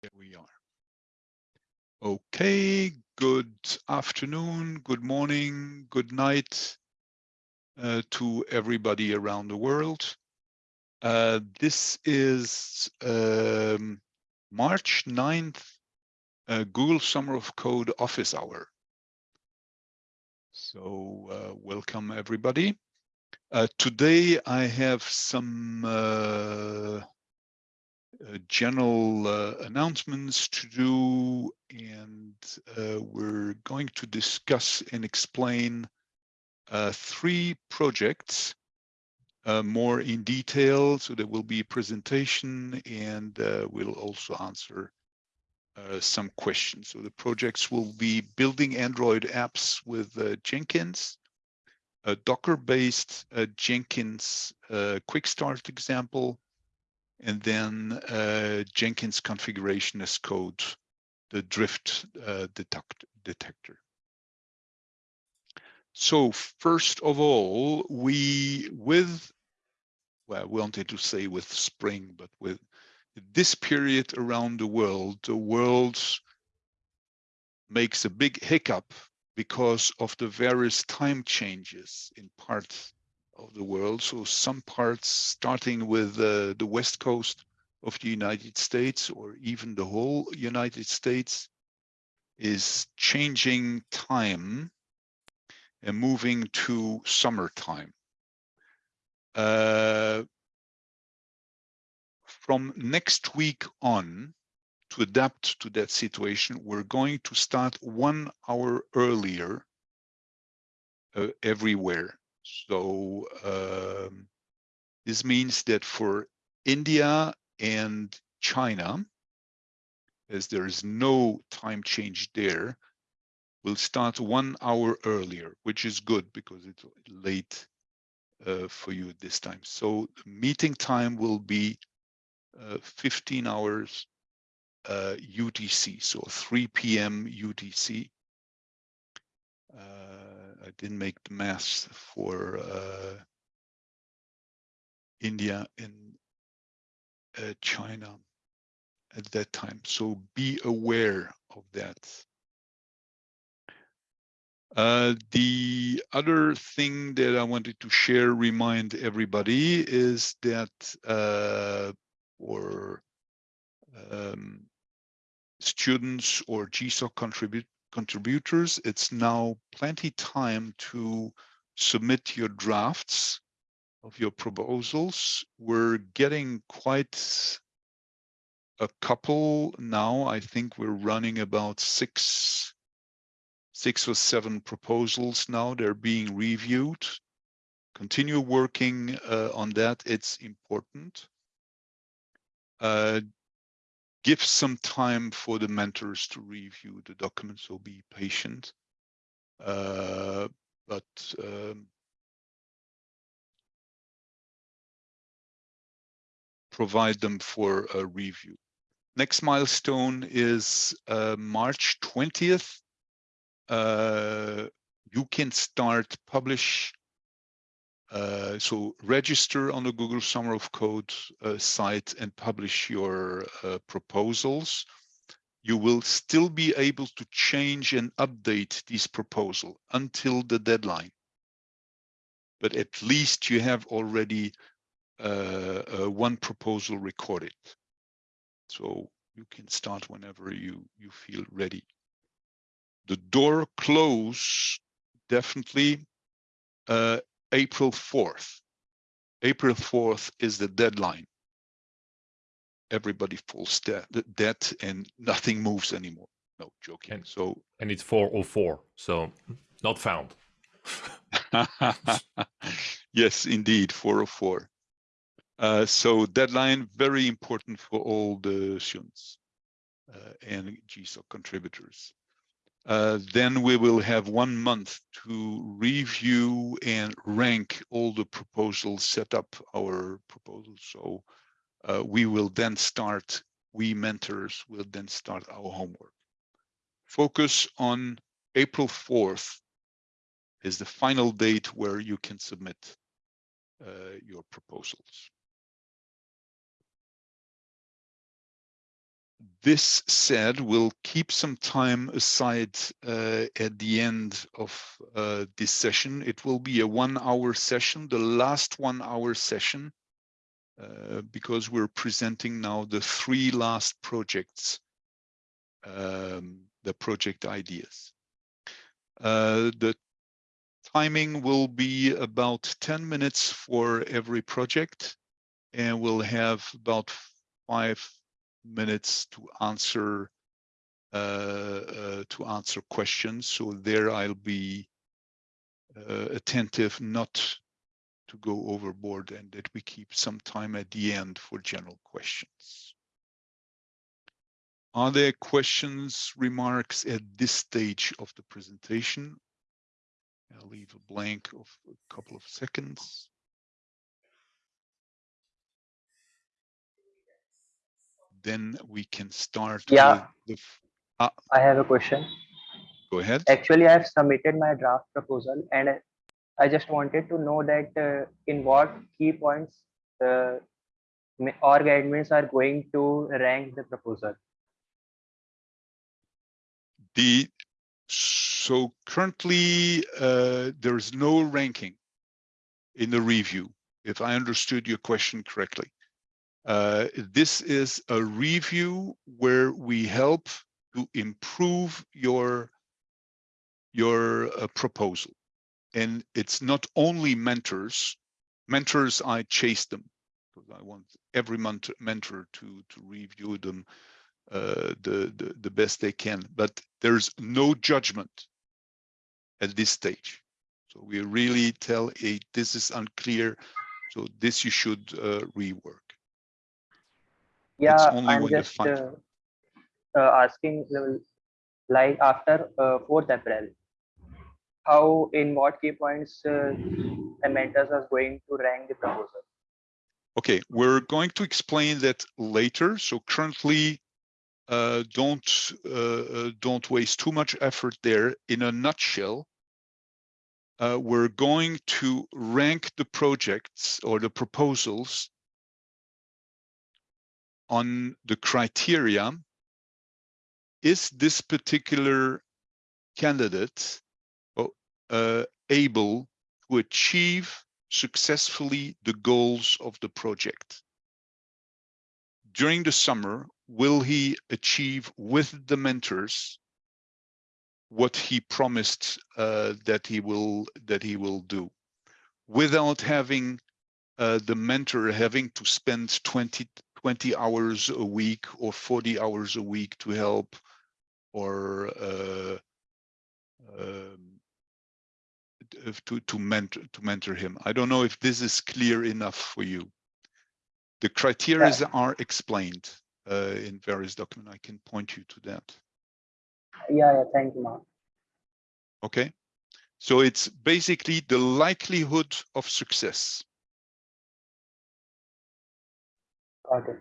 There we are. Okay, good afternoon, good morning, good night uh, to everybody around the world. Uh, this is um, March 9th, uh, Google Summer of Code office hour. So uh, welcome everybody. Uh, today I have some uh, general uh, announcements to do, and uh, we're going to discuss and explain three projects more in detail. So there will be a presentation, and we'll also answer uh, some questions. So the projects will be building Android apps with uh, Jenkins, a Docker-based uh, Jenkins quick start example, and then uh, Jenkins configuration as code, the drift uh, detect detector. So first of all, we with, well, I wanted to say with spring, but with this period around the world, the world makes a big hiccup because of the various time changes in parts of the world. So some parts starting with uh, the west coast of the United States or even the whole United States is changing time and moving to summertime. Uh, from next week on, to adapt to that situation, we're going to start one hour earlier uh, everywhere. So um, this means that for India and China, as there is no time change there, we'll start one hour earlier, which is good because it's late uh, for you at this time. So meeting time will be uh, 15 hours uh, UTC, so 3 p.m. UTC. I didn't make the math for uh, India and uh, China at that time. So be aware of that. Uh, the other thing that I wanted to share, remind everybody, is that uh, um, students or GSOC contribute contributors, it's now plenty time to submit your drafts of your proposals. We're getting quite a couple now. I think we're running about six, six or seven proposals now. They're being reviewed. Continue working uh, on that. It's important. Uh, give some time for the mentors to review the documents, so be patient. Uh, but um, provide them for a review. Next milestone is uh, March 20th. Uh, you can start publish uh, so register on the Google Summer of Code uh, site and publish your uh, proposals. You will still be able to change and update these proposals until the deadline. But at least you have already uh, uh, one proposal recorded. So you can start whenever you, you feel ready. The door close definitely uh, April 4th. April 4th is the deadline. Everybody falls dead, dead and nothing moves anymore. No joking. And, so and it's 404, so not found. yes, indeed, 404. Uh, so deadline very important for all the students uh, and GSOC contributors. Uh, then we will have one month to review and rank all the proposals, set up our proposals. So uh, we will then start, we mentors will then start our homework. Focus on April 4th is the final date where you can submit uh, your proposals. This said, we'll keep some time aside uh, at the end of uh, this session. It will be a one-hour session, the last one-hour session, uh, because we're presenting now the three last projects, um, the project ideas. Uh, the timing will be about 10 minutes for every project, and we'll have about five minutes to answer uh, uh, to answer questions. So there I'll be uh, attentive not to go overboard and that we keep some time at the end for general questions. Are there questions, remarks at this stage of the presentation? I'll leave a blank of a couple of seconds. Then we can start. Yeah. with I have a question. Go ahead. Actually, I have submitted my draft proposal and I just wanted to know that uh, in what key points uh, org admins are going to rank the proposal. The so currently uh, there is no ranking in the review, if I understood your question correctly. Uh, this is a review where we help to improve your your uh, proposal. And it's not only mentors. Mentors, I chase them because I want every mentor, to to review them uh, the, the the best they can. But there's no judgment at this stage. So we really tell a this is unclear. So this you should uh, rework yeah i'm just uh, uh, asking uh, like after uh, 4th april how in what key points uh, the mentors are going to rank the proposal Okay, we're going to explain that later. So currently, uh, don't uh, uh, don't waste too much effort there. In a nutshell, uh, we're going to rank the projects or the proposals on the criteria, is this particular candidate uh, able to achieve successfully the goals of the project? During the summer, will he achieve with the mentors what he promised uh, that he will that he will do without having uh, the mentor having to spend 20 20 hours a week or 40 hours a week to help or uh, um, to to mentor to mentor him. I don't know if this is clear enough for you. The criteria Yeah. are explained uh, in various documents. I can point you to that. yeah yeah thank you Mark. Okay, so it's basically the likelihood of success. Got it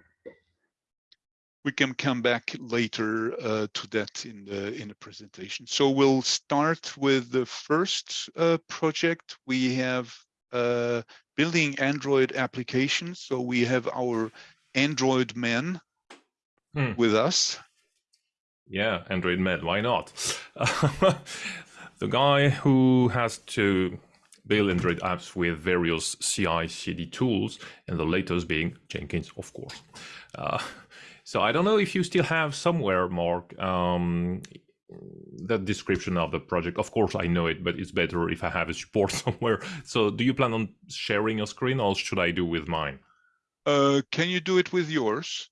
we can come back later uh, to that in the in the presentation. So we'll start with the first uh, project. We have uh, building Android applications. So we have our Android man Hmm. with us. Yeah, Android Med, why not? the guy who has to build Android apps with various CI CD tools, and the latest being Jenkins, of course. Uh, so I don't know if you still have somewhere, Mark, um, the description of the project. Of course, I know it, but it's better if I have a support somewhere. So do you plan on sharing your screen or should I do with mine? Uh, can you do it with yours?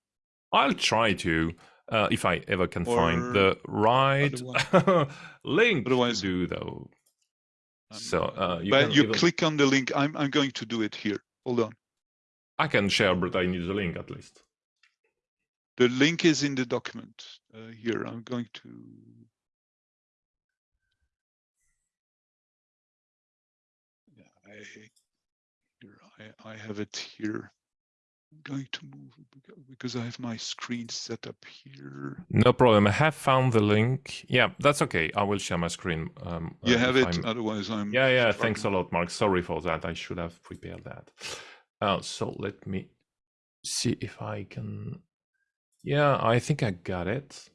I'll try to, uh, if I ever can Or find the right link otherwise- to do though. So uh, you but you even- click on the link. I'm I'm going to do it here. Hold on. I can share, but I need the link at least. The link is in the document uh, here. I'm going to. Yeah, I here I I have it here. Going to move because I have my screen set up here. No problem. I have found the link. Yeah, that's okay. I will share my screen. Um, You uh, have it. I'm- Otherwise, I'm. Yeah, yeah. Thanks a lot, Mark. Sorry for that. I should have prepared that. Uh, so let me see if I can Yeah, I think I got it.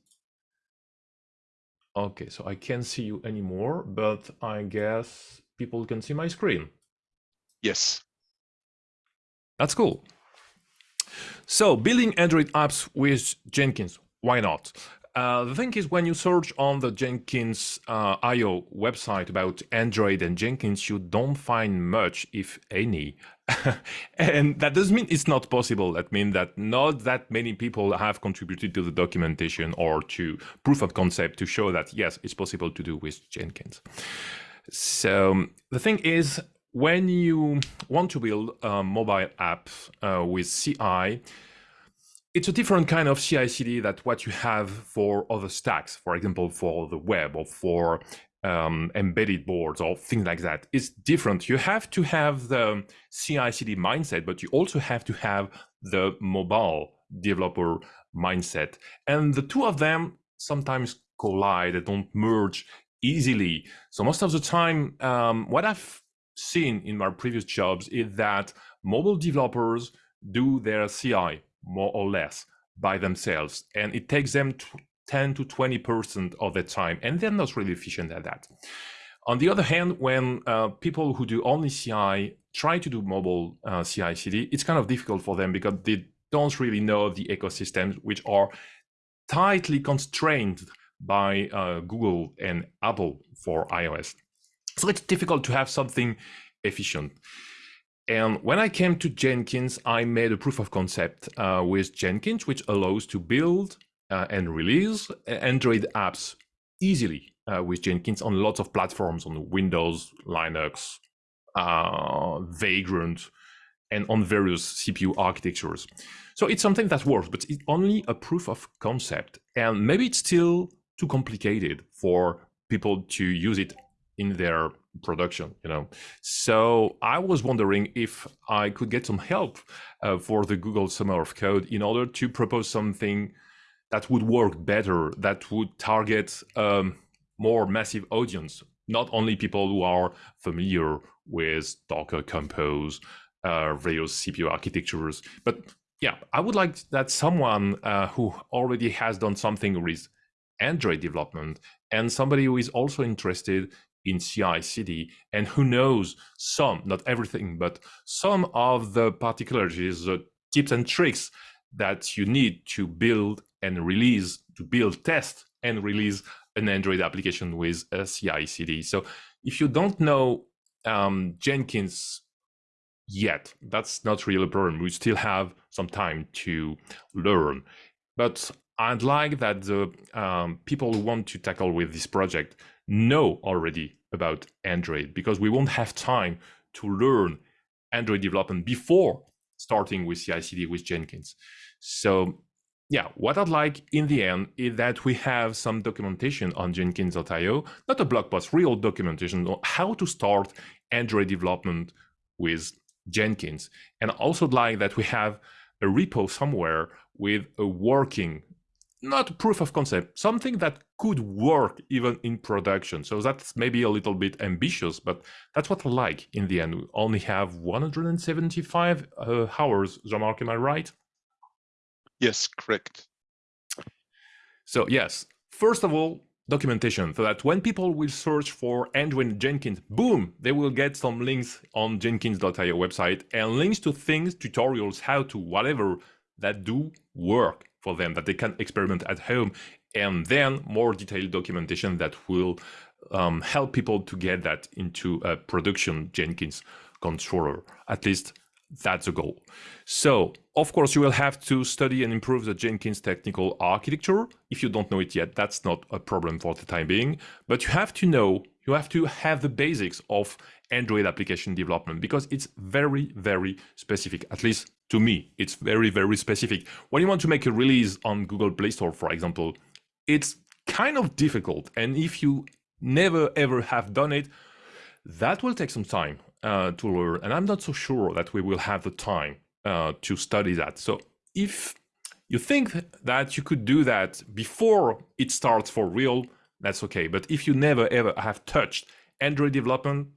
Okay, so I can't see you anymore, but I guess people can see my screen. Yes. That's cool. So building Android apps with Jenkins, why not? Uh, the thing is, when you search on the Jenkins uh, IO website about Android and Jenkins, you don't find much, if any. and that doesn't mean it's not possible. That means that not that many people have contributed to the documentation or to proof of concept to show that, yes, it's possible to do with Jenkins. So the thing is, when you want to build a mobile app uh, with CI, it's a different kind of CI/CD that what you have for other stacks. For example, for the web or for um, embedded boards or things like that. It's different. You have to have the CI/CD mindset, but you also have to have the mobile developer mindset, and the two of them sometimes collide. They don't merge easily. So most of the time, um, what I've seen in my previous jobs is that mobile developers do their CI more or less by themselves and it takes them 10 to 20 percent of the time and they're not really efficient at that. On the other hand when uh, people who do only ci try to do mobile uh, ci cd it's kind of difficult for them because they don't really know the ecosystems which are tightly constrained by uh, google and apple for ios so it's difficult to have something efficient and when I came to Jenkins, I made a proof of concept uh, with Jenkins, which allows to build uh, and release Android apps easily uh, with Jenkins on lots of platforms on Windows, Linux, uh, Vagrant, and on various CPU architectures. So it's something that works, but it's only a proof of concept. And maybe it's still too complicated for people to use it in their production you know? So i was wondering if i could get some help uh, for the google summer of code in order to propose something that would work better that would target um, more massive audience not only people who are familiar with docker compose uh, various cpu architectures but yeah i would like that someone uh, who already has done something with android development and somebody who is also interested in CI/CD, and who knows some, not everything, but some of the particularities, the tips and tricks that you need to build and release, to build, test, and release an Android application with a CI/CD. So if you don't know um, Jenkins yet, that's not really a problem. We still have some time to learn, but I'd like that the um, people who want to tackle with this project know already about Android because we won't have time to learn Android development before starting with CI/CD with Jenkins. So yeah, what I'd like in the end is that we have some documentation on Jenkins.io, not a blog post, real documentation on how to start Android development with Jenkins. And also like that we have a repo somewhere with a working not proof of concept, something that could work even in production. So that's maybe a little bit ambitious, but that's what I like in the end. We only have 175 uh, hours, Jean-Marc, am I right? Yes, correct. So yes, first of all, documentation so that when people will search for Android Jenkins, boom, they will get some links on jenkins.io website and links to things, tutorials, how to, whatever that do work for them that they can experiment at home and then more detailed documentation that will um, help people to get that into a production Jenkins controller. At least that's the goal. So, of course, you will have to study and improve the Jenkins technical architecture. If you don't know it yet, that's not a problem for the time being. But you have to know, you have to have the basics of Android application development because it's very, very specific. At least to me, it's very, very specific. When you want to make a release on Google Play Store, for example, it's kind of difficult. And if you never ever have done it, that will take some time uh, to learn. And I'm not so sure that we will have the time uh, to study that. So if you think that you could do that before it starts for real, that's okay. But if you never ever have touched Android development,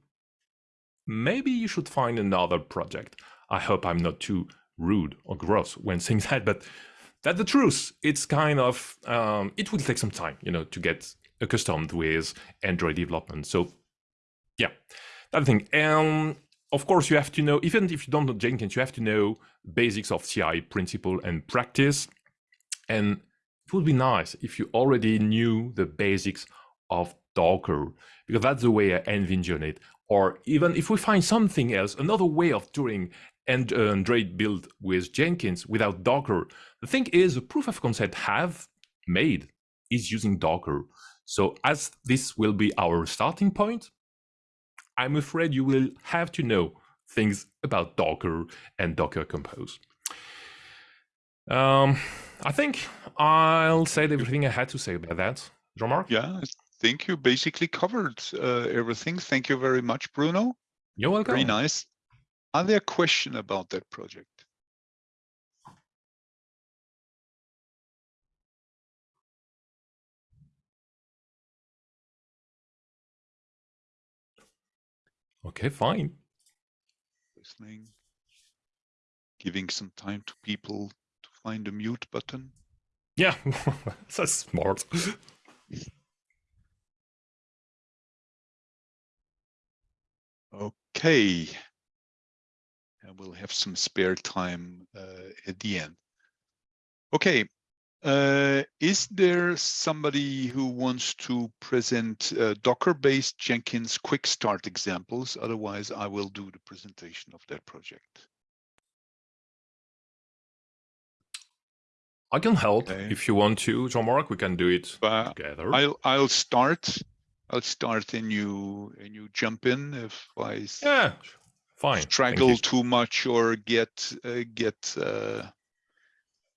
maybe you should find another project. I hope I'm not too rude or gross when saying that, but that's the truth. It's kind of um, it will take some time, you know, to get accustomed with Android development. So yeah, that thing. And of course, you have to know, even if you don't know Jenkins, you have to know basics of CI principle and practice. And it would be nice if you already knew the basics of Docker, because that's the way I envision it. Or even if we find something else, another way of doing and uh, Android build with Jenkins without Docker. The thing is, the proof of concept have made is using Docker. So as this will be our starting point, I'm afraid you will have to know things about Docker and Docker Compose. Um, I think I'll say everything I had to say about that. Jean-Marc? Yeah, I think you basically covered uh, everything. Thank you very much, Bruno. You're welcome. Very nice. Are there questions about that project? Okay, fine. Listening, giving some time to people find the mute button. Yeah, that's smart. Okay. And we'll have some spare time uh, at the end. Okay. Uh, is there somebody who wants to present uh, Docker-based Jenkins quick start examples? Otherwise, I will do the presentation of that project. I can help Okay. if you want to, Jean-Marc. We can do it Uh, together. I'll I'll start. I'll start and you and you jump in if I Yeah, fine. straggle too much or get uh, get uh,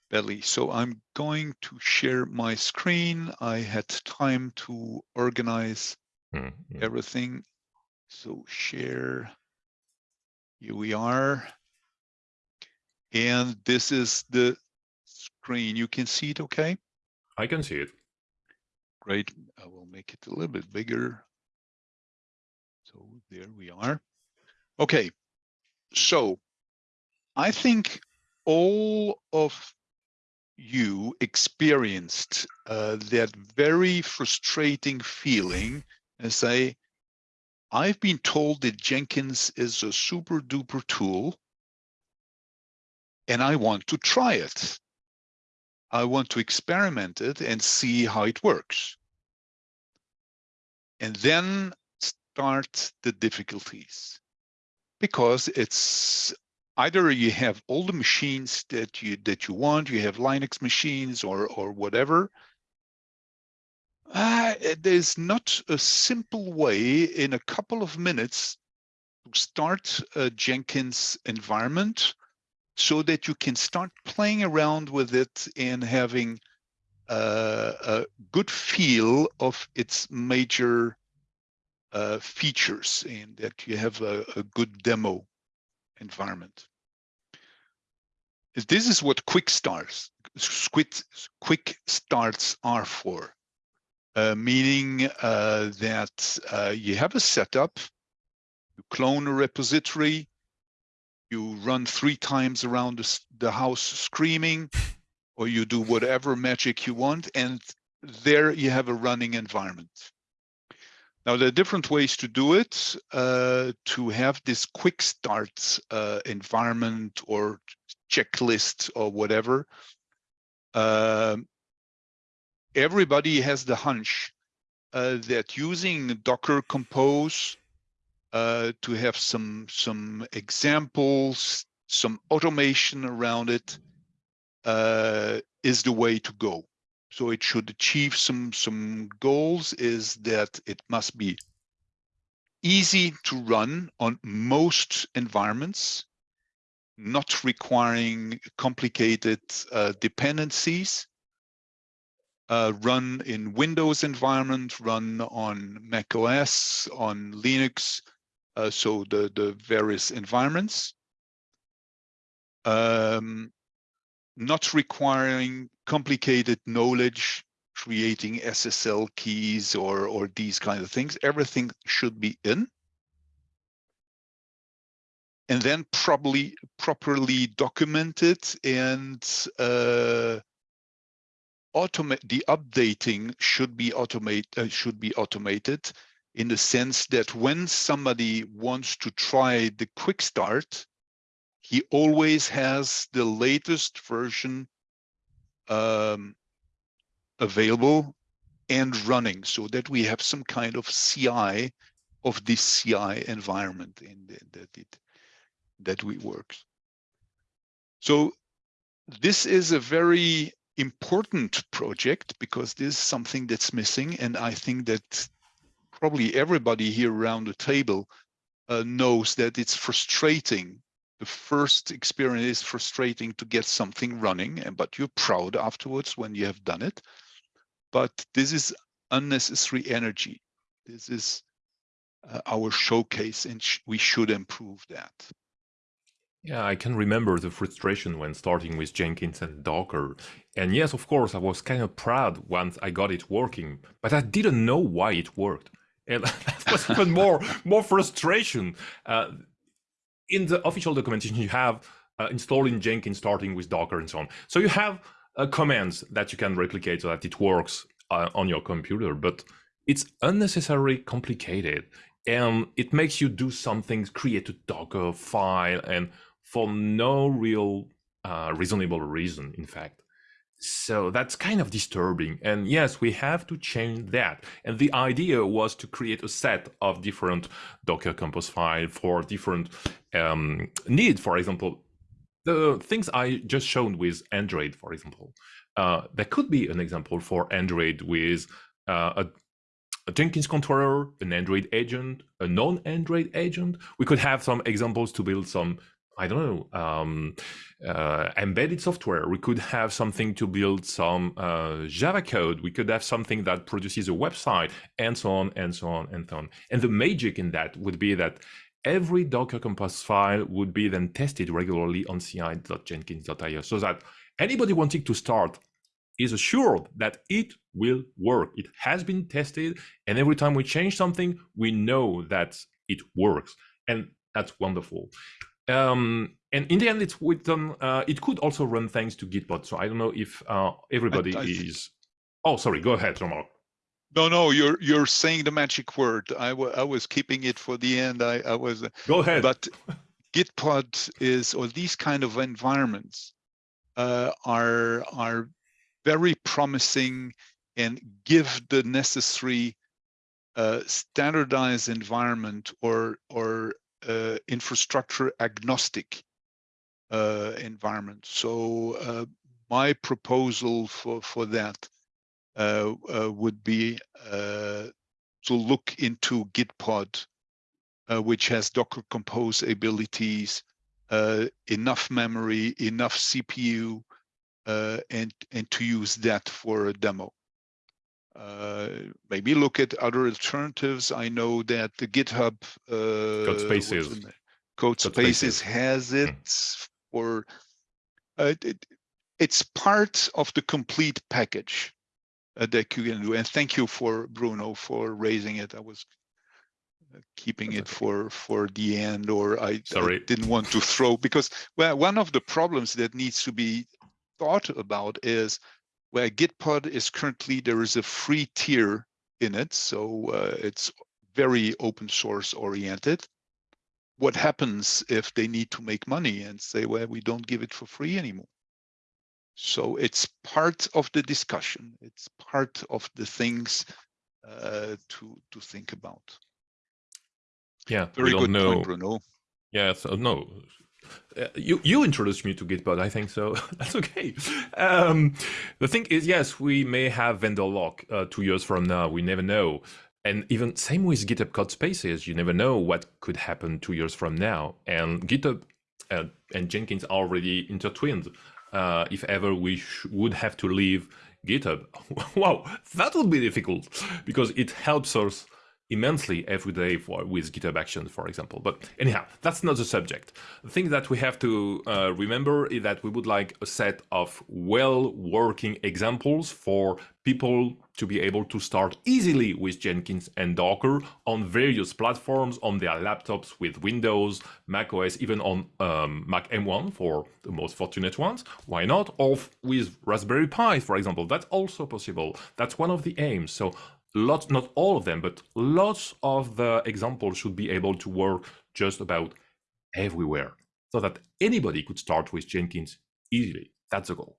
belly. So I'm going to share my screen. I had time to organize Mm, mm. everything. So share. Here we are. And this is the screen. You can see it okay? I can see it. Great. I will make it a little bit bigger. So there we are. Okay. So I think all of you experienced uh, that very frustrating feeling and say, I've been told that Jenkins is a super duper tool and I want to try it. I want to experiment it and see how it works. And then start the difficulties because it's either you have all the machines that you that you want, you have Linux machines or or whatever. Uh, there's not a simple way in a couple of minutes to start a Jenkins environment so that you can start playing around with it and having uh, a good feel of its major uh, features and that you have a, a good demo environment. This is what quick starts, quick, quick starts are for, uh, meaning uh, that uh, you have a setup, you clone a repository, you run three times around the, the house screaming, or you do whatever magic you want, and there you have a running environment. Now, there are different ways to do it, uh, to have this quick start uh, environment or checklist or whatever. Um everybody has the hunch uh, that using Docker Compose uh, to have some some examples, some automation around it uh, is the way to go. So it should achieve some some goals. Is that it must be easy to run on most environments, not requiring complicated uh, dependencies. Uh, run in Windows environment, run on Mac OS, on Linux, uh, so the, the various environments. Um, not requiring complicated knowledge, creating SSL keys or, or these kind of things. Everything should be in. And then probably properly documented and uh, automate the updating should be automate uh, should be automated in the sense that when somebody wants to try the quick start, he always has the latest version um, available and running so that we have some kind of CI of this CI environment in the, that it that we work. So this is a very important project because this is something that's missing and I think that probably everybody here around the table uh, knows that it's frustrating the first experience is frustrating to get something running and but you're proud afterwards when you have done it but this is unnecessary energy this is uh, our showcase and sh we should improve that yeah, I can remember the frustration when starting with Jenkins and Docker. And yes, of course, I was kind of proud once I got it working, but I didn't know why it worked. And that was even more, more frustration. Uh, in the official documentation, you have uh, installing Jenkins starting with Docker and so on. So you have uh, commands that you can replicate so that it works uh, on your computer, but it's unnecessarily complicated and it makes you do something, create a Docker file and for no real uh, reasonable reason, in fact. So that's kind of disturbing. And yes, we have to change that. And the idea was to create a set of different Docker Compose file for different um, needs. For example, the things I just showed with Android, for example, uh, there could be an example for Android with uh, a, a Jenkins controller, an Android agent, a non-Android agent. We could have some examples to build some I don't know, um, uh, embedded software. We could have something to build some uh, Java code. We could have something that produces a website and so on and so on and so on. And the magic in that would be that every Docker Compose file would be then tested regularly on ci.jenkins.io so that anybody wanting to start is assured that it will work. It has been tested. And every time we change something, we know that it works. And that's wonderful. Um, and in the end, it's with them. Uh, it could also run thanks to Gitpod. So I don't know if uh, everybody I, I is. Oh, sorry. Go ahead, Jean-Marc. No, no, you're you're saying the magic word. I, I was keeping it for the end. I, I was. Go ahead. But Gitpod is, or these kind of environments, uh, are are very promising and give the necessary uh, standardized environment or or uh, infrastructure agnostic uh, environment. So uh, my proposal for, for that uh, uh, would be to look into Gitpod, which has Docker Compose abilities, enough memory, enough CPU, and, and to use that for a demo. Uh, maybe look at other alternatives. I know that the GitHub uh, Code Spaces, Code, Code Spaces, has it mm. for uh, it, it's part of the complete package uh, that you can do. And thank you for Bruno for raising it. I was uh, keeping it for for the end, or I, I didn't want to throw because well, one of the problems that needs to be thought about is where Gitpod is currently, there is a free tier in it. So uh, it's very open source oriented. What happens if they need to make money and say, well, we don't give it for free anymore? So it's part of the discussion. It's part of the things uh, to to think about. Yeah, very good know. point, Bruno. Yeah, so no, uh, you you introduced me to Gitpod, I think so. That's okay. Um, the thing is, yes, we may have vendor lock uh, two years from now. We never know. And even same with GitHub Code Spaces, you never know what could happen two years from now. And GitHub uh, and Jenkins are already intertwined. Uh, if ever we would have to leave GitHub, wow, that would be difficult because it helps us immensely every day for with GitHub Actions, for example. But anyhow, that's not the subject. The thing that we have to uh, remember is that we would like a set of well-working examples for people to be able to start easily with Jenkins and Docker on various platforms, on their laptops with Windows, Mac OS, even on um, Mac M1 for the most fortunate ones. Why not? Or with Raspberry Pi, for example. That's also possible. That's one of the aims. So lots, not all of them, but lots of the examples should be able to work just about everywhere so that anybody could start with Jenkins easily. That's the goal.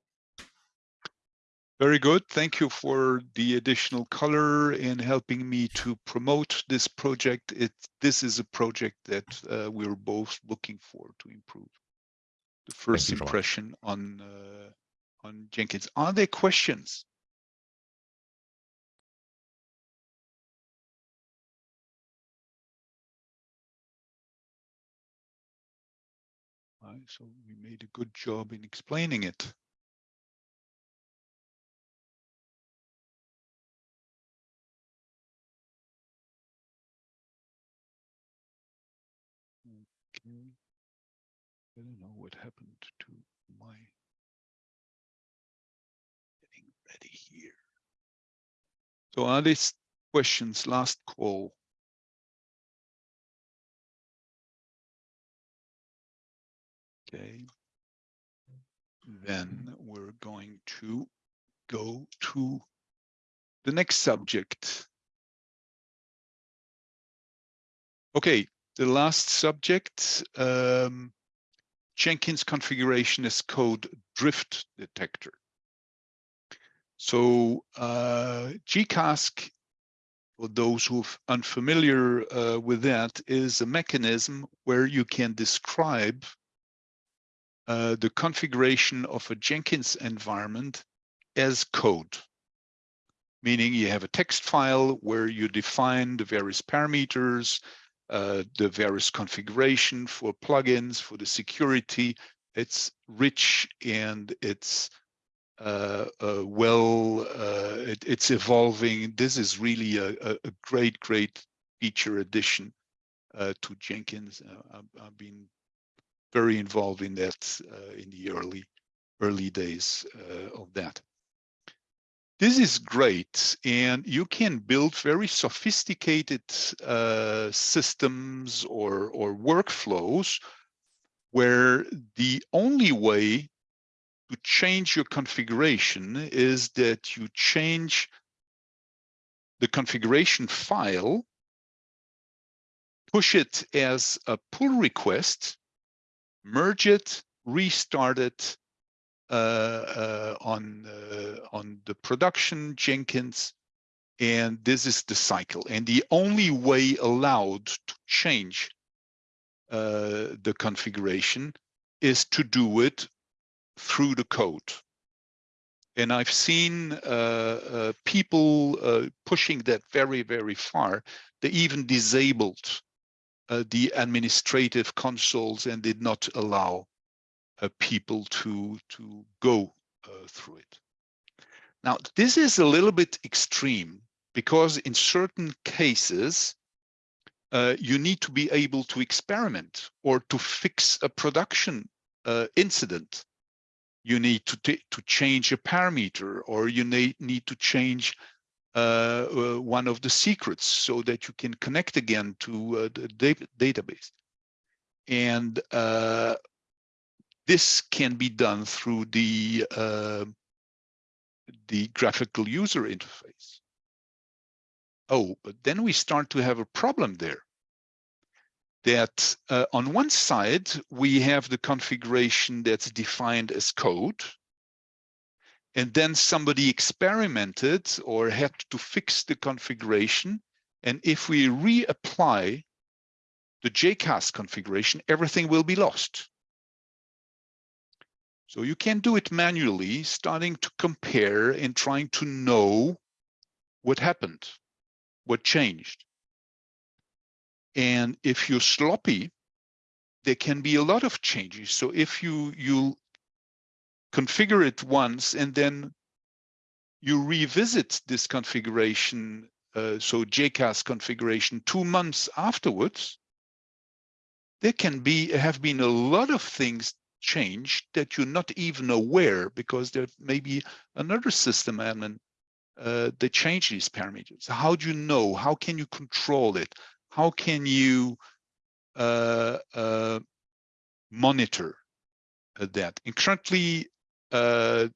Very good. Thank you for the additional color in helping me to promote this project. It this is a project that uh, we're both looking for to improve. The first impression on uh, on Jenkins. Are there questions? So we made a good job in explaining it. Okay. I don't know what happened to my getting ready here. So are these questions last call? Okay. Then we're going to go to the next subject. Okay, the last subject, um, Jenkins configuration as code drift detector. So uh, JCasC, for those who are unfamiliar uh, with that, is a mechanism where you can describe uh, the configuration of a Jenkins environment as code, meaning you have a text file where you define the various parameters, uh, the various configuration for plugins, for the security. It's rich and it's uh, uh, well, uh, it, it's evolving. This is really a, a, great, great feature addition uh, to Jenkins. I've, I've been very involved in that uh, in the early early days uh, of that. This is great, and you can build very sophisticated uh, systems or, or workflows where the only way to change your configuration is that you change the configuration file, push it as a pull request merge it, restart it uh, uh, on uh, on the production Jenkins, and this is the cycle. And the only way allowed to change uh, the configuration is to do it through the code. And I've seen uh, uh, people pushing that very, very far. They even disabled uh, the administrative consoles and did not allow uh, people to to go uh, through it. Now, this is a little bit extreme because in certain cases, uh, you need to be able to experiment or to fix a production uh, incident. You need to, to change a parameter or you need, need to change one of the secrets so that you can connect again to uh, the database. And this can be done through the the graphical user interface. Oh, but then we start to have a problem there. That uh, on one side, we have the configuration that's defined as code, and then somebody experimented or had to fix the configuration. And if we reapply the JCasC configuration, everything will be lost. So you can do it manually, starting to compare and trying to know what happened, what changed. And if you're sloppy, there can be a lot of changes. So if you you configure it once and then you revisit this configuration uh, so JCasC configuration two months afterwards, there can be have been a lot of things changed that you're not even aware because there may be another system admin uh, they change these parameters. How do you know? How can you control it? How can you uh, uh, monitor uh, that? And currently, uh,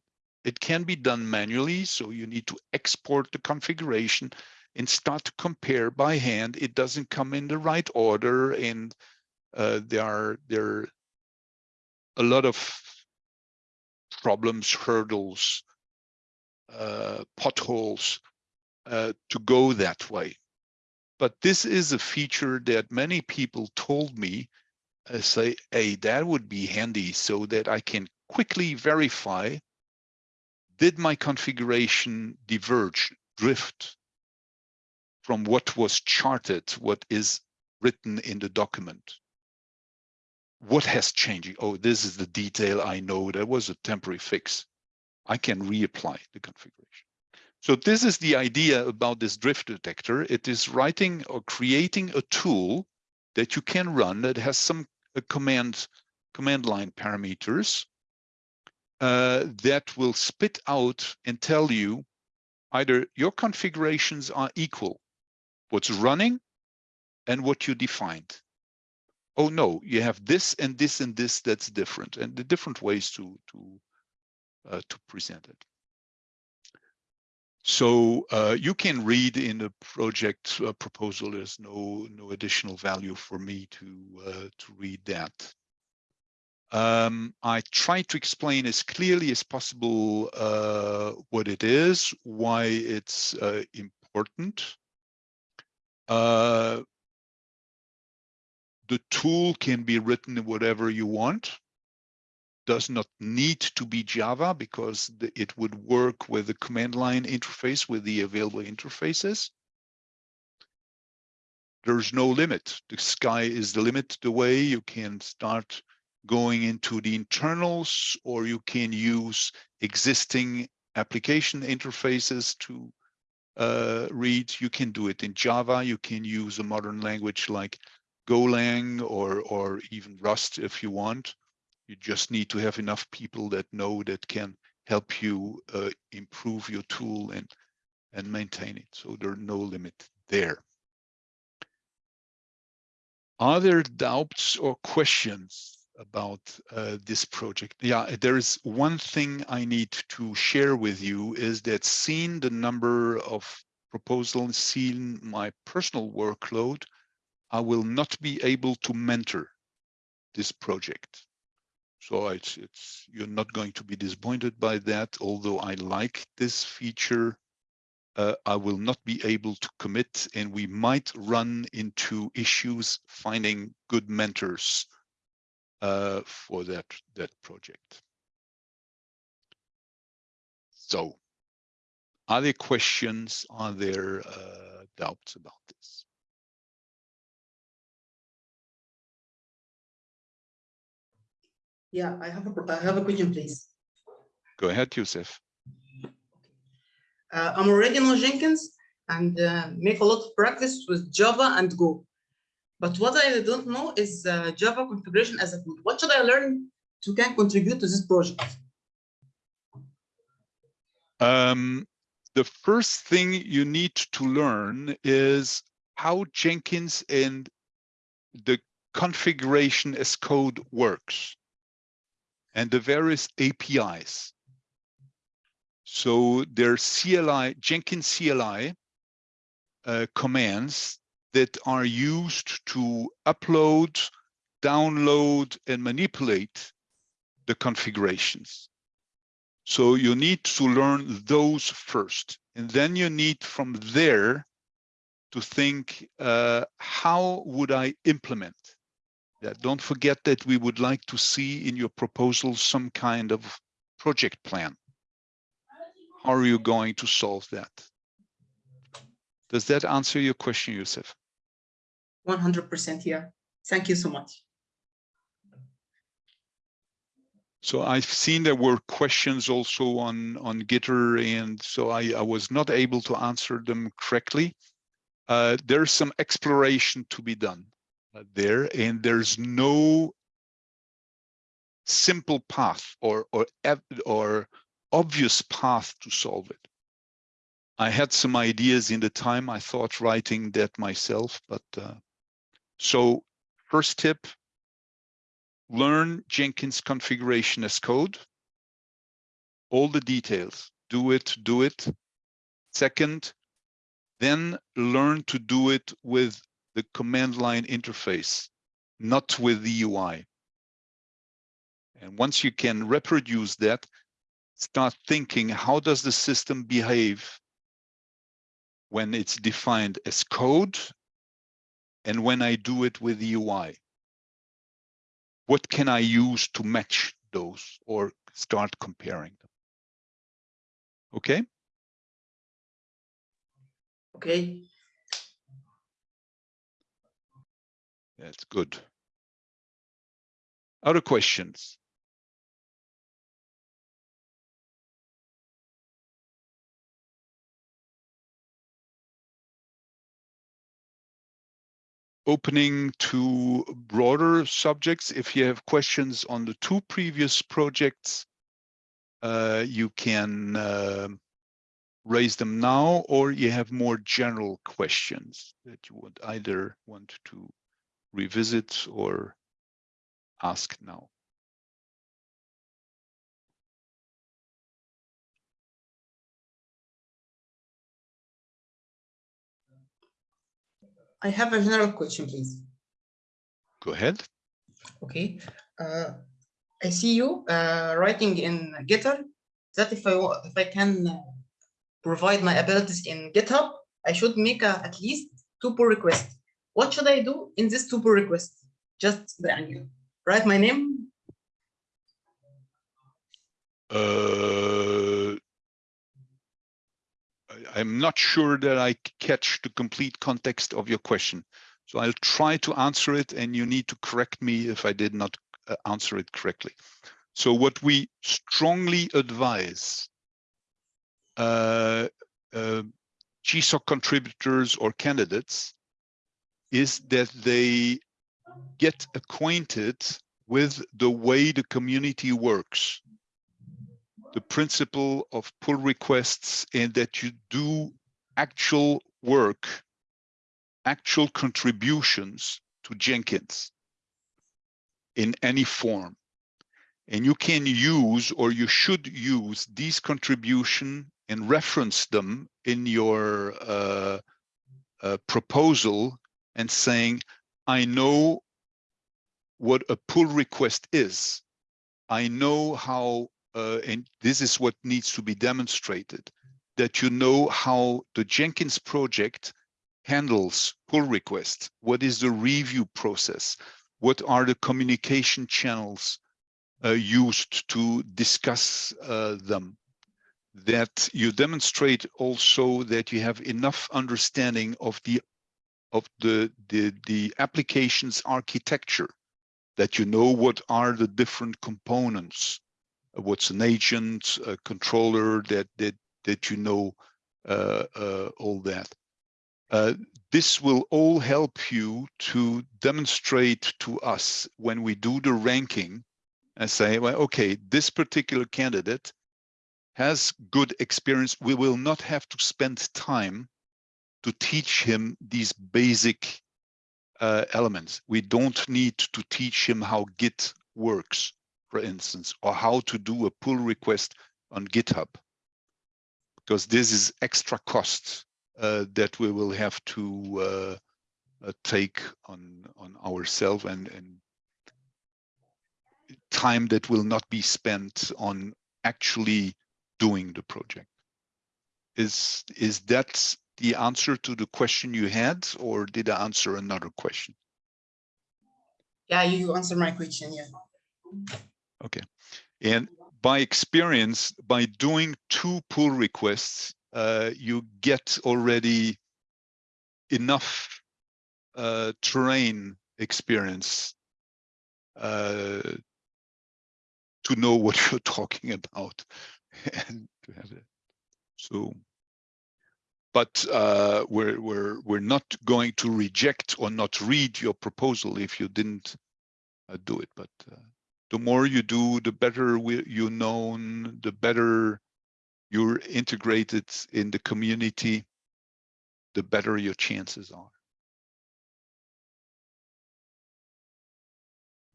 it can be done manually. So you need to export the configuration and start to compare by hand. It doesn't come in the right order, and uh, there are there are a lot of problems, hurdles, uh, potholes uh, to go that way. But this is a feature that many people told me, uh, say, hey, that would be handy so that I can quickly verify, did my configuration diverge, drift from what was charted, what is written in the document? What has changed? Oh, this is the detail I know. That was a temporary fix. I can reapply the configuration. So this is the idea about this drift detector. It is writing or creating a tool that you can run that has some uh, command command line parameters uh, that will spit out and tell you either your configurations are equal, what's running and what you defined. Oh no, you have this and this and this that's different, and the different ways to to uh, to present it. So uh, you can read in the project uh, proposal. There's no no additional value for me to uh, to read that. Um, I try to explain as clearly as possible uh, what it is, why it's uh, important. the tool can be written in whatever you want does not need to be Java because it would work with the command line interface with the available interfaces. There's no limit. The sky is the limit the way you can start going into the internals or you can use existing application interfaces to uh, read. You can do it in Java. You can use a modern language like Golang or, or even Rust if you want. You just need to have enough people that know that can help you uh, improve your tool and, and maintain it. So there's no limit there. Are there doubts or questions about uh, this project? Yeah, there is one thing I need to share with you is that seeing the number of proposals, seeing my personal workload, I will not be able to mentor this project. So it's, it's you're not going to be disappointed by that. Although I like this feature, uh, I will not be able to commit and we might run into issues finding good mentors for that, that project. So are there questions? Are there uh, doubts about this? Yeah, I have a, I have a question, please. Go ahead, Yusuf. Uh, I'm already on Jenkins and uh, make a lot of practice with Java and Go. But what I don't know is uh, Java configuration as a code. What should I learn to can contribute to this project? Um, the first thing you need to learn is how Jenkins and the configuration as code works and the various APIs. So there's CLI, Jenkins CLI uh, commands that are used to upload, download, and manipulate the configurations. So you need to learn those first. And then you need from there to think, uh, how would I implement yeah, don't forget that we would like to see in your proposal some kind of project plan. How are you going to solve that? Does that answer your question, Yusuf? 100% here. Thank you so much. So I've seen there were questions also on, on Gitter, and so I, I was not able to answer them correctly. Uh, there's some exploration to be done uh, there, and there's no simple path or, or, or obvious path to solve it. I had some ideas in the time I thought writing that myself, but uh, so first tip, learn Jenkins configuration as code. All the details, do it, do it. Second, then learn to do it with the command line interface, not with the UI. And once you can reproduce that, start thinking, how does the system behave when it's defined as code and when I do it with the UI? What can I use to match those or start comparing them? Okay. Okay. That's good. Other questions? Opening to broader subjects. If you have questions on the two previous projects, uh, you can uh, raise them now, or you have more general questions that you would either want to revisit or ask now. I have a general question, please. Go ahead. Okay. Uh, I see you uh, writing in GitHub that if I if I can uh, provide my abilities in GitHub, I should make a, at least two pull requests. What should I do in this two pull requests? Just write my name. Uh I'm not sure that I catch the complete context of your question. So I'll try to answer it and you need to correct me if I did not uh, answer it correctly. So what we strongly advise uh, uh, GSOC contributors or candidates is that they get acquainted with the way the community works the principle of pull requests and that you do actual work, actual contributions to Jenkins in any form. And you can use or you should use these contribution and reference them in your uh, uh, proposal and saying, I know what a pull request is. I know how uh, and this is what needs to be demonstrated, that you know how the Jenkins project handles pull requests. What is the review process? What are the communication channels uh, used to discuss uh, them? That you demonstrate also that you have enough understanding of the of the the, the application's architecture, that you know what are the different components what's an agent, a controller, that that that you know uh, uh, all that. Uh, this will all help you to demonstrate to us when we do the ranking and say, well, okay, this particular candidate has good experience. We will not have to spend time to teach him these basic uh, elements. We don't need to teach him how Git works for instance, or how to do a pull request on GitHub, because this is extra cost uh, that we will have to uh, uh, take on on ourselves and and time that will not be spent on actually doing the project. Is is that the answer to the question you had, or did I answer another question? Yeah, you answered my question. Yeah. Okay. And by experience, by doing two pull requests, uh, you get already enough uh, terrain experience uh, to know what you're talking about and to have it. So, but uh, we're we're we're not going to reject or not read your proposal if you didn't uh, do it. But uh, the more you do, the better you're known, the better you're integrated in the community, the better your chances are.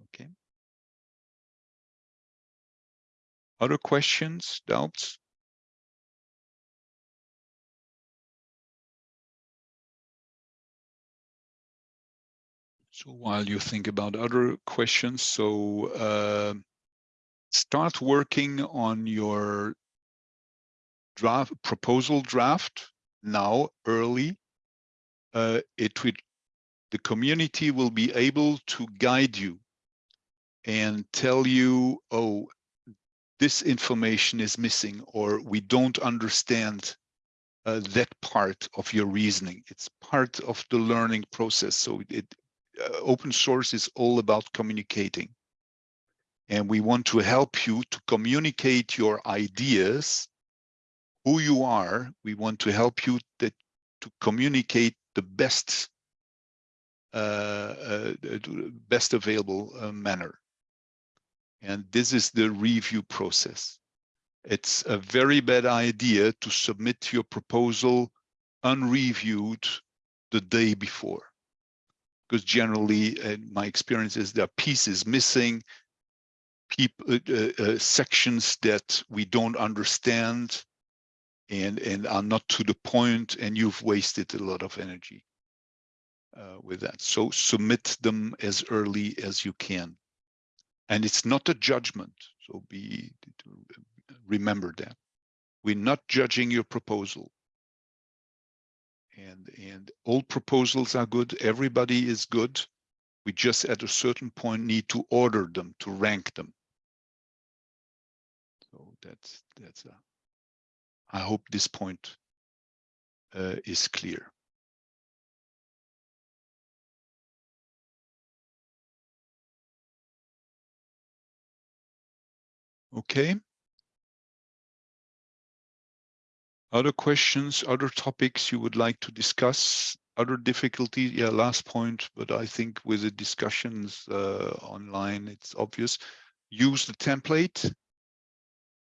Okay. Other questions, doubts? So while you think about other questions, so uh, start working on your draft proposal draft now early. Uh, it will, the community will be able to guide you and tell you, oh, this information is missing, or we don't understand uh, that part of your reasoning. It's part of the learning process. So it, uh, open source is all about communicating. And we want to help you to communicate your ideas, who you are. We want to help you that, to communicate the best, uh, uh, best available uh, manner. And this is the review process. It's a very bad idea to submit your proposal unreviewed the day before because generally uh, my experience is there are pieces missing people uh, uh, uh, sections that we don't understand and and are not to the point and you've wasted a lot of energy uh, with that. So submit them as early as you can. And it's not a judgment so be remember that. We're not judging your proposal and and all proposals are good everybody is good. We just at a certain point need to order them to rank them. So that's that's a, i hope this point uh, is clear. Okay Other questions, other topics you would like to discuss, other difficulties? Yeah, last point, but I think with the discussions uh, online, it's obvious. Use the template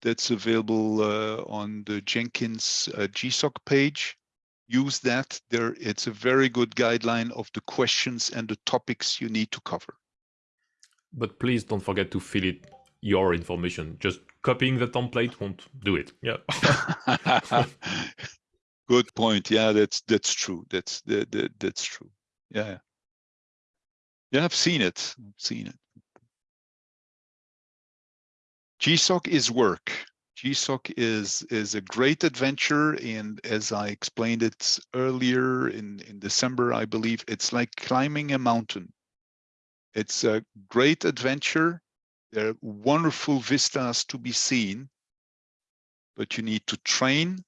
that's available uh, on the Jenkins uh, GSOC page. Use that. There, it's a very good guideline of the questions and the topics you need to cover. But please don't forget to fill it your information. Just copying the template won't do it. Yeah. Good point. Yeah, that's that's true. That's that, that that's true. Yeah. Yeah, I've seen it. I've seen it. GSOC is work. GSOC is is a great adventure, and as I explained it earlier in in December, I believe it's like climbing a mountain. It's a great adventure there are wonderful vistas to be seen, but you need to train.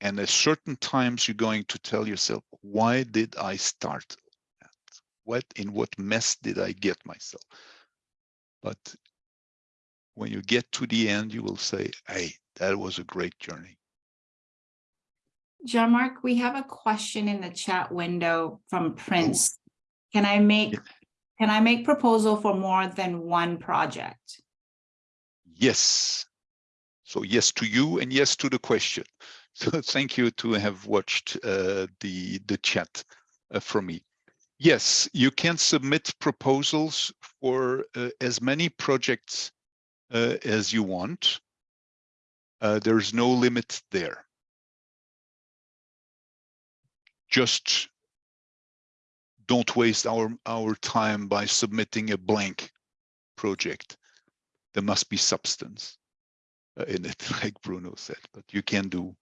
And at certain times, you're going to tell yourself, why did I start? What in what mess did I get myself? But when you get to the end, you will say, hey, that was a great journey. Jean-Marc, we have a question in the chat window from Prince. Can I make can I make proposal for more than one project? Yes. So yes to you and yes to the question. So thank you to have watched uh, the, the chat uh, from me. Yes, you can submit proposals for uh, as many projects uh, as you want. Uh, there's no limit there. Just don't waste our our time by submitting a blank project. There must be substance uh, in it like bruno said but you can do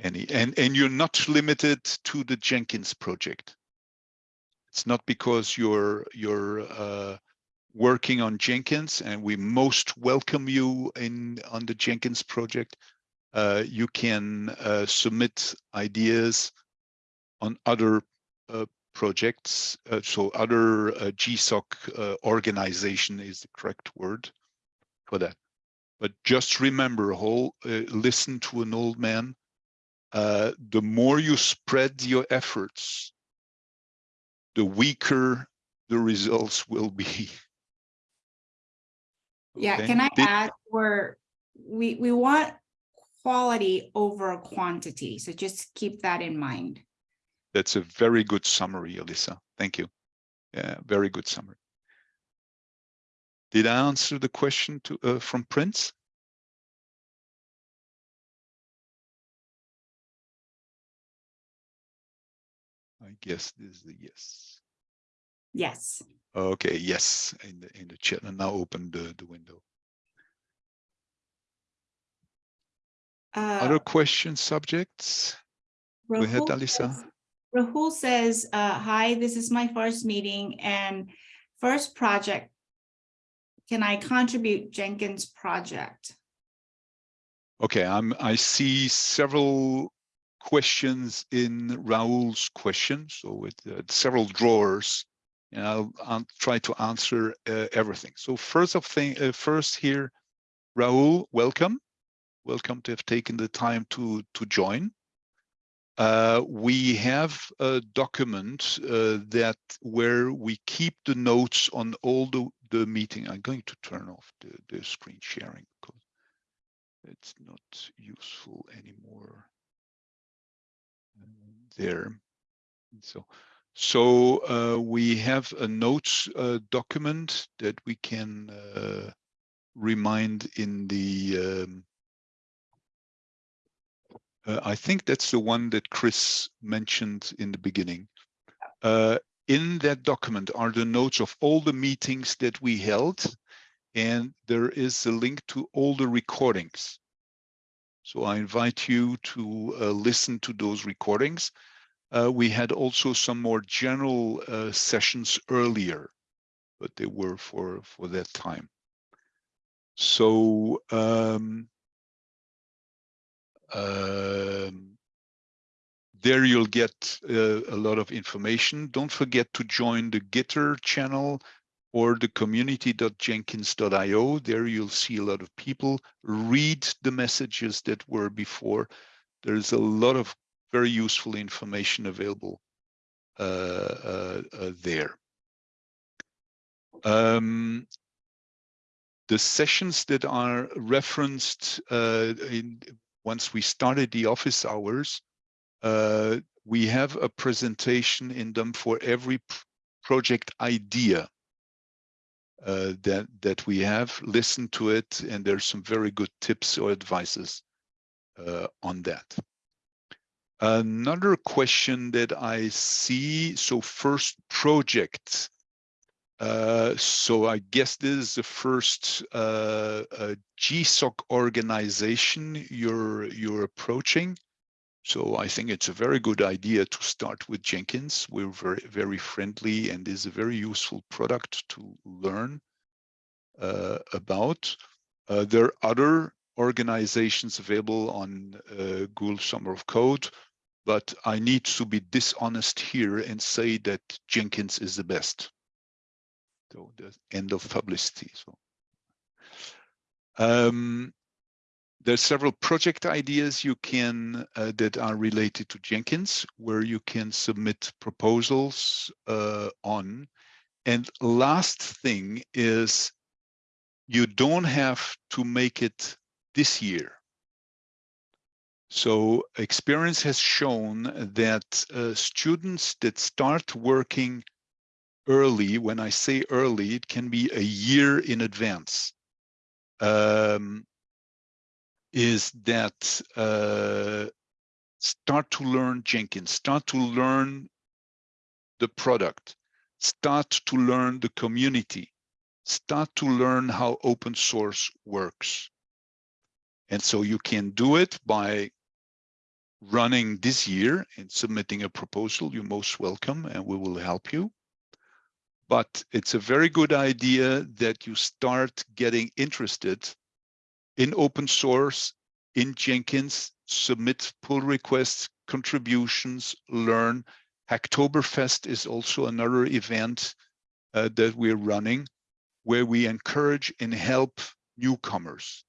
any and and you're not limited to the jenkins project. It's not because you're you're uh, working on jenkins and we most welcome you in on the jenkins project. Uh, you can uh, submit ideas on other uh, projects. Uh, so other uh, GSOC uh, organization is the correct word for that. But just remember, whole uh, listen to an old man. Uh, the more you spread your efforts, the weaker the results will be. Yeah, Okay. can I Did- add, we're, we, we want quality over quantity, so just keep that in mind. That's a very good summary, Alyssa. Thank you. Yeah, very good summary. Did I answer the question to uh, from Prince? I guess this is a yes. Yes. Okay, yes, in the in the chat, and now open the the window. Uh, Other questions, subjects? Ahead, Rahul Alyssa. Rahul says, uh, hi, this is my first meeting and first project. Can I contribute Jenkins project? Okay, I'm, I see several questions in Raoul's question, so with uh, several drawers. And I'll, I'll try to answer uh, everything. So first of thing, uh, first here, Raoul, welcome. Welcome to have taken the time to, to join. Uh, we have a document uh, that where we keep the notes on all the, the meeting. I'm going to turn off the, the screen sharing because it's not useful anymore. There. So, so uh, we have a notes uh, document that we can uh, remind in the. Um, uh, I think that's the one that Chris mentioned in the beginning. Uh, in that document are the notes of all the meetings that we held, and there is a link to all the recordings. So I invite you to uh, listen to those recordings. Uh, we had also some more general uh, sessions earlier, but they were for for that time. So um, um, there you'll get uh, a lot of information. Don't forget to join the Gitter channel or the community.jenkins.io. There you'll see a lot of people read the messages that were before. There's a lot of very useful information available uh, uh, uh, there. Um, the sessions that are referenced uh, in once we started the office hours, uh, we have a presentation in them for every project idea uh, that that we have. Listen to it, and there's some very good tips or advices uh, on that. Another question that I see. So first project. Uh, so I guess this is the first uh, uh, GSOC organization you're you're approaching. So I think it's a very good idea to start with Jenkins. We're very very friendly and is a very useful product to learn uh, about. Uh, there are other organizations available on uh, Google Summer of Code, but I need to be dishonest here and say that Jenkins is the best. So the end of publicity. So um, there's several project ideas you can uh, that are related to Jenkins where you can submit proposals uh, on. And last thing is you don't have to make it this year. So experience has shown that uh, students that start working early, when I say early, it can be a year in advance, um, is that uh, start to learn Jenkins, start to learn the product, start to learn the community, start to learn how open source works. And so you can do it by running this year and submitting a proposal. You're most welcome and we will help you. But it's a very good idea that you start getting interested in open source, in Jenkins, submit pull requests, contributions, learn. Hacktoberfest is also another event uh, that we're running where we encourage and help newcomers.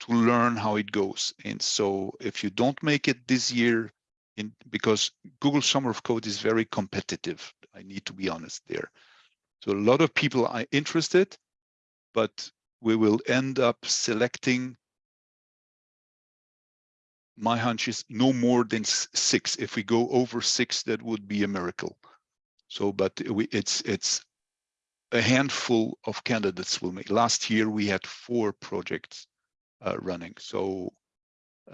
to learn how it goes. And so if you don't make it this year, in because Google Summer of Code is very competitive, I need to be honest there. So a lot of people are interested, but we will end up selecting my hunch is no more than six. If we go over six, that would be a miracle. So, but we, it's, it's a handful of candidates will make. Last year, we had four projects uh, running, so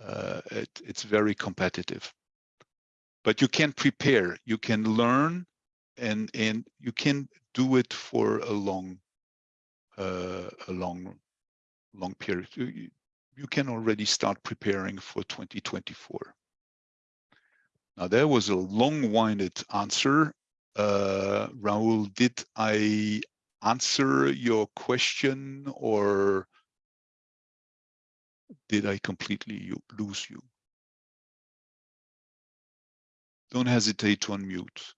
uh, it, it's very competitive. But you can prepare, you can learn, and and you can do it for a long, uh, a long, long period. You- you- can already start preparing for 2024. Now, there was a long-winded answer. Uh, Raul, did I answer your question or did I completely lose you? Don't hesitate to unmute.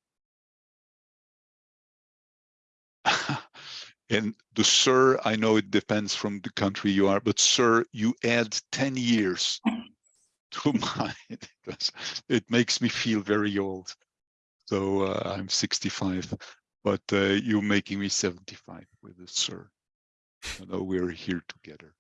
And the sir, I know it depends from the country you are, but sir, you add 10 years to mine. It makes me feel very old. So uh, I'm 65, but uh, you're making me 75 with a sir. I know we're here together.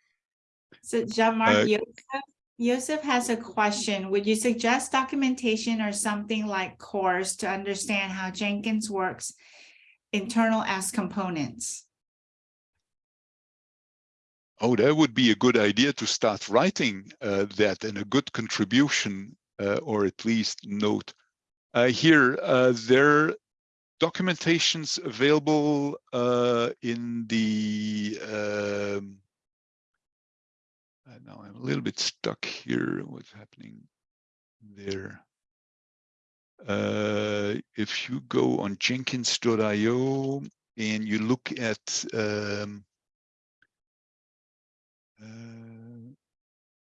So Jean-Marc, Uh, Yosef, Yosef has a question. Would you suggest documentation or something like course to understand how Jenkins works internal as components? Oh, that would be a good idea to start writing uh, that and a good contribution, uh, or at least note. Uh, here, there documentations available uh, in the. Um, now I'm a little bit stuck here. What's happening there? Uh, if you go on Jenkins.io and you look at um, uh,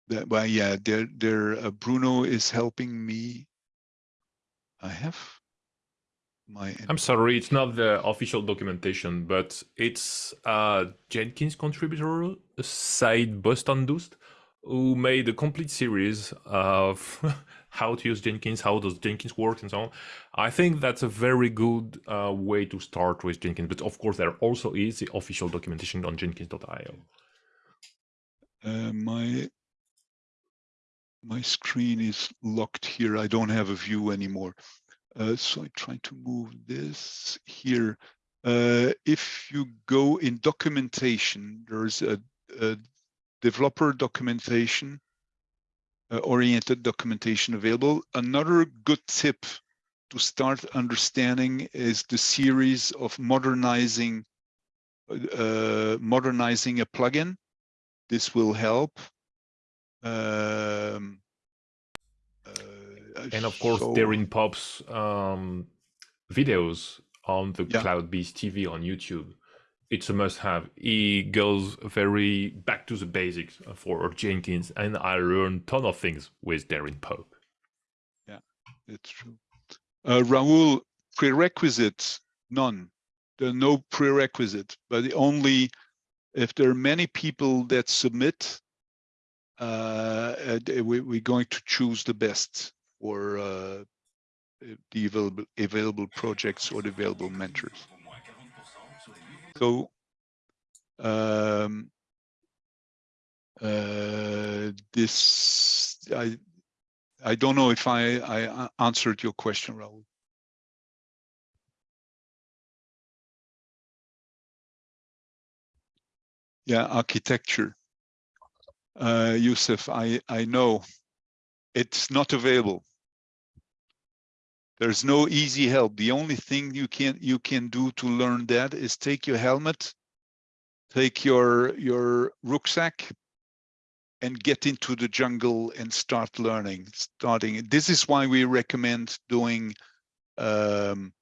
that, well, yeah, there, there, uh, Bruno is helping me. I have my. I'm sorry, it's not the official documentation, but it's a Jenkins contributor, Said Bostandust, who made a complete series of how to use Jenkins, how does Jenkins work, and so on. I think that's a very good uh, way to start with Jenkins. But of course, there also is the official documentation on Jenkins.io. Uh, my my screen is locked here. I don't have a view anymore. Uh, so I try to move this here. Uh, if you go in documentation, there's a, a developer documentation, oriented documentation available. Another good tip to start understanding is the series of modernizing uh, modernizing a plugin this will help. Um, uh, And of course, so- Darren Pope's um, videos on the Yeah. CloudBees TV on YouTube. It's a must-have. He goes very back to the basics for Jenkins, and I learned ton of things with Darren Pope. Yeah, it's true. Uh, Raul, prerequisites, none. There are no prerequisite, but only, if there are many people that submit, uh, uh, we, we're going to choose the best for, uh, the available, available projects or the available mentors. So, um, uh, this, I, I don't know if I, I answered your question, Raul. Yeah, architecture. Uh, Yusuf, I, I know it's not available. There's no easy help. The only thing you can you can do to learn that is take your helmet, take your your rucksack, and get into the jungle and start learning. Starting. This is why we recommend doing um,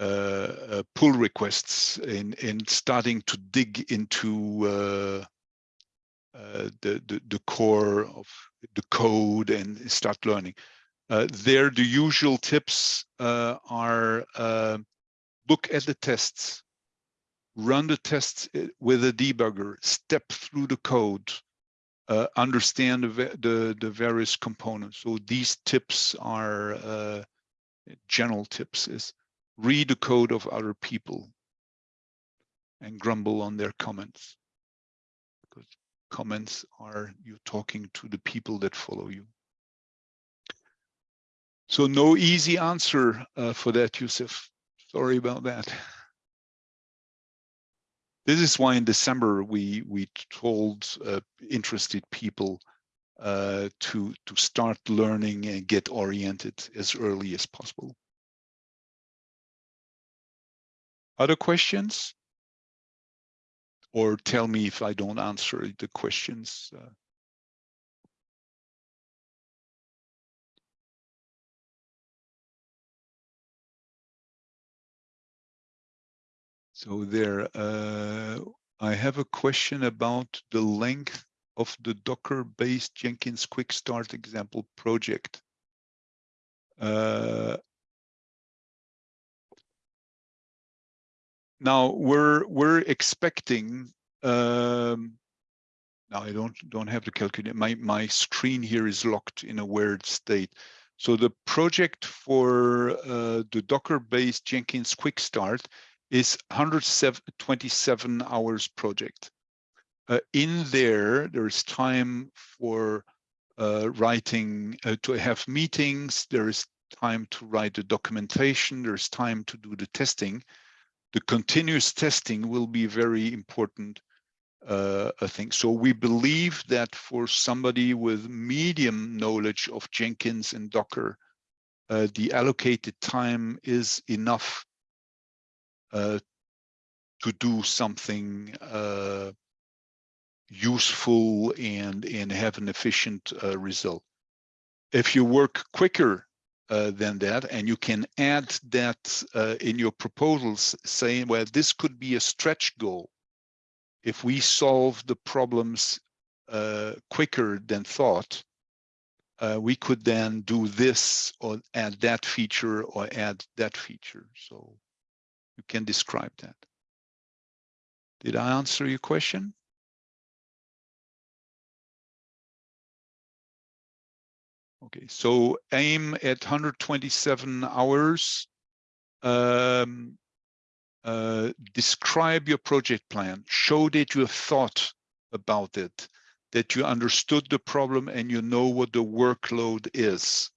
uh, uh, pull requests and starting to dig into uh, uh, the, the the core of the code and start learning. Uh, there, the usual tips uh, are uh, look at the tests, run the tests with a debugger, step through the code, uh, understand the, the the various components. So these tips are uh, general tips: is read the code of other people and grumble on their comments because comments are you talking to the people that follow you. So no easy answer uh, for that, Yusuf. Sorry about that. This is why in December we we told uh, interested people uh, to to start learning and get oriented as early as possible. Other questions? Or tell me if I don't answer the questions. So there, uh, I have a question about the length of the Docker-based Jenkins Quick Start example project. Uh, now we're we're expecting. Um, now I don't don't have the calculator. My my screen here is locked in a weird state. So the project for uh, the Docker-based Jenkins Quick Start is 127 hours project. Uh, in there, there's time for uh, writing, uh, to have meetings, there is time to write the documentation, there's time to do the testing. The continuous testing will be very important uh, I think. So we believe that for somebody with medium knowledge of Jenkins and Docker, uh, the allocated time is enough to do something uh, useful and and have an efficient uh, result. If you work quicker uh, than that and you can add that uh, in your proposals saying, well, this could be a stretch goal. If we solve the problems uh, quicker than thought, uh, we could then do this or add that feature or add that feature. So you can describe that. Did I answer your question? Okay, so aim at 127 hours. Um, uh, describe your project plan. Show that you have thought about it, that you understood the problem and you know what the workload is.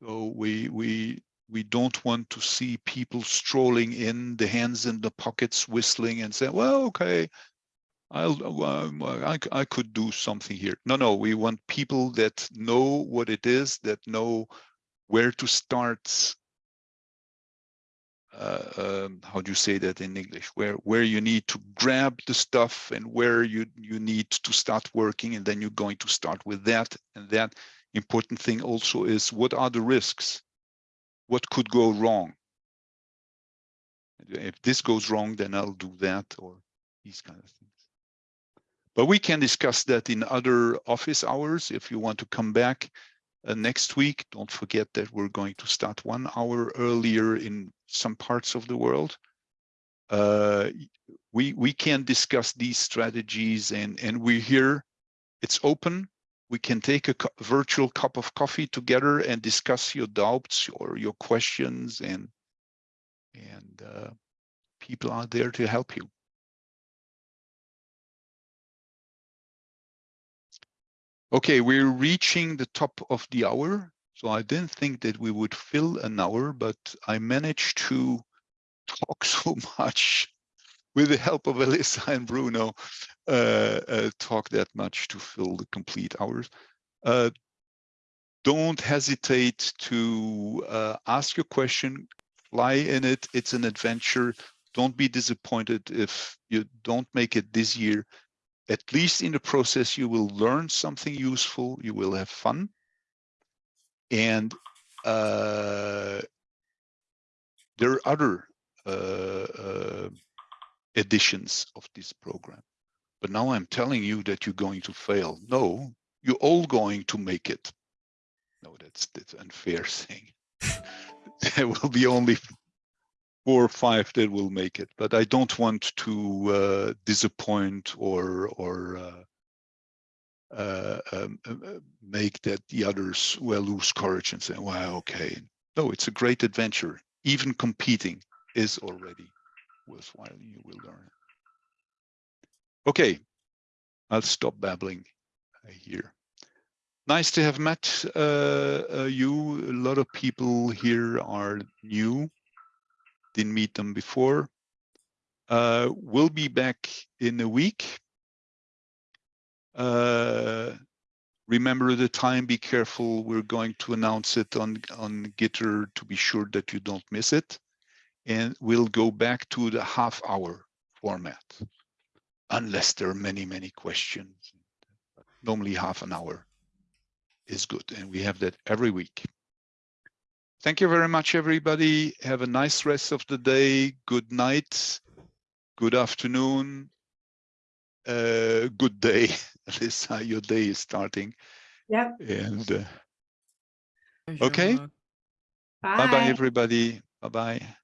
So we we we don't want to see people strolling in, the hands in the pockets, whistling and say, well, okay, I'll, um, I, I could do something here. No, no, we want people that know what it is, that know where to start. Uh, um, how do you say that in English? Where where you need to grab the stuff and where you you need to start working, and then you're going to start with that. And that important thing also is what are the risks? What could go wrong? If this goes wrong, then I'll do that or these kind of things. But we can discuss that in other office hours. If you want to come back uh, next week, don't forget that we're going to start one hour earlier in some parts of the world. Uh, we we can discuss these strategies and and we're here. It's open. We can take a virtual cup of coffee together and discuss your doubts or your questions and and uh, people are there to help you. Okay, we're reaching the top of the hour. So I didn't think that we would fill an hour, but I managed to talk so much with the help of Alyssa and Bruno, uh, uh, talk that much to fill the complete hours. Uh, don't hesitate to uh, ask your question, fly in it. It's an adventure. Don't be disappointed if you don't make it this year at least in the process, you will learn something useful, you will have fun. And uh, there are other uh, editions of this program. But now I'm telling you that you're going to fail. No, you're all going to make it. No, that's that's unfair saying. there will be only four or five that will make it, but I don't want to uh, disappoint or or uh, uh, um, uh, uh, make that the others will lose courage and say, well, okay. No, it's a great adventure. Even competing is already worthwhile. You will learn. Okay, I'll stop babbling here. Nice to have met uh, uh, you. A lot of people here are new. Didn't meet them before. Uh, we'll be back in a week. Uh, remember the time, be careful. We're going to announce it on, on Gitter to be sure that you don't miss it. And we'll go back to the half hour format, unless there are many, many questions. Normally half an hour is good, and we have that every week. Thank you very much, everybody. Have a nice rest of the day. Good night. Good afternoon. Uh, good day. This how your day is starting. Yep. And uh, okay. Bye bye, everybody. Bye bye.